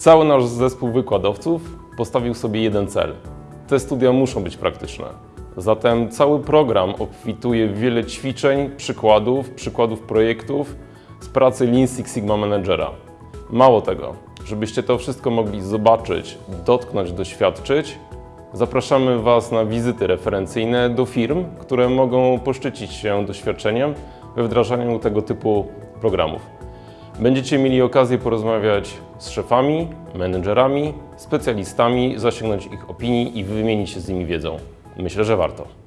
Cały nasz zespół wykładowców postawił sobie jeden cel. Te studia muszą być praktyczne. Zatem cały program obfituje w wiele ćwiczeń, przykładów, przykładów projektów z pracy Lean Six Sigma Managera. Mało tego, żebyście to wszystko mogli zobaczyć, dotknąć, doświadczyć, zapraszamy Was na wizyty referencyjne do firm, które mogą poszczycić się doświadczeniem we wdrażaniu tego typu programów. Będziecie mieli okazję porozmawiać z szefami, menedżerami, specjalistami, zasięgnąć ich opinii i wymienić się z nimi wiedzą. Myślę, że warto.